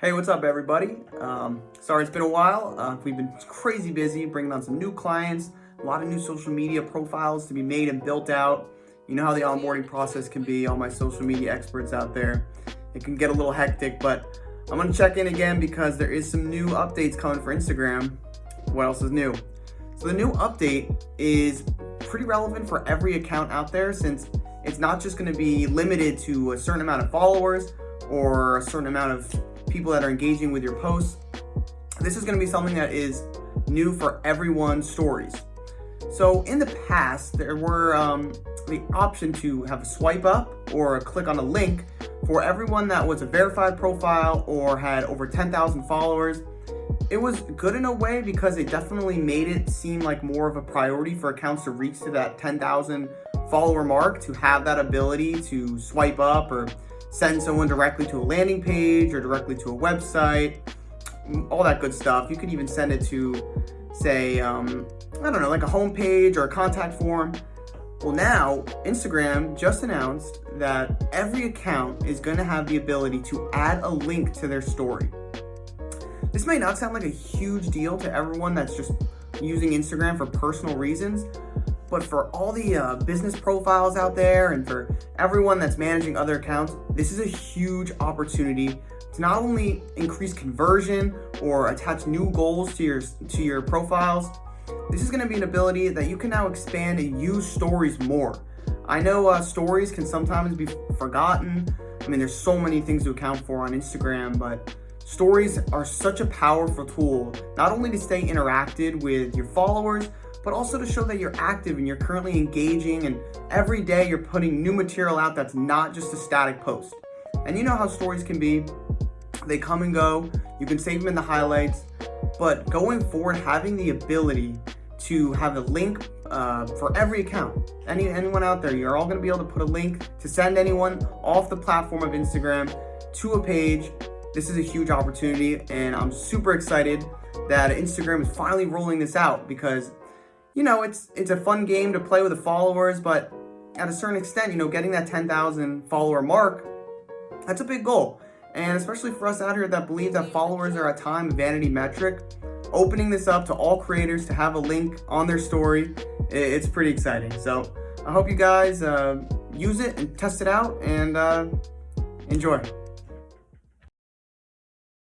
Hey, what's up everybody? Um, sorry it's been a while. Uh, we've been crazy busy bringing on some new clients, a lot of new social media profiles to be made and built out. You know how the onboarding process can be, all my social media experts out there. It can get a little hectic, but I'm gonna check in again because there is some new updates coming for Instagram. What else is new? So the new update is pretty relevant for every account out there since it's not just gonna be limited to a certain amount of followers or a certain amount of people that are engaging with your posts. This is gonna be something that is new for everyone's stories. So in the past, there were um, the option to have a swipe up or click on a link for everyone that was a verified profile or had over 10,000 followers. It was good in a way because it definitely made it seem like more of a priority for accounts to reach to that 10,000 follower mark to have that ability to swipe up or send someone directly to a landing page or directly to a website, all that good stuff. You could even send it to, say, um, I don't know, like a homepage or a contact form. Well now, Instagram just announced that every account is gonna have the ability to add a link to their story. This may not sound like a huge deal to everyone that's just using Instagram for personal reasons, but for all the uh, business profiles out there and for everyone that's managing other accounts, this is a huge opportunity to not only increase conversion or attach new goals to your, to your profiles, this is gonna be an ability that you can now expand and use stories more. I know uh, stories can sometimes be forgotten. I mean, there's so many things to account for on Instagram, but stories are such a powerful tool, not only to stay interacted with your followers, but also to show that you're active and you're currently engaging and every day you're putting new material out that's not just a static post. And you know how stories can be. They come and go. You can save them in the highlights. But going forward, having the ability to have a link uh, for every account. Any Anyone out there, you're all gonna be able to put a link to send anyone off the platform of Instagram to a page. This is a huge opportunity and I'm super excited that Instagram is finally rolling this out because you know, it's it's a fun game to play with the followers, but at a certain extent, you know, getting that 10,000 follower mark, that's a big goal. And especially for us out here that believe that followers are a time vanity metric, opening this up to all creators to have a link on their story, it's pretty exciting. So I hope you guys uh, use it and test it out and uh, enjoy.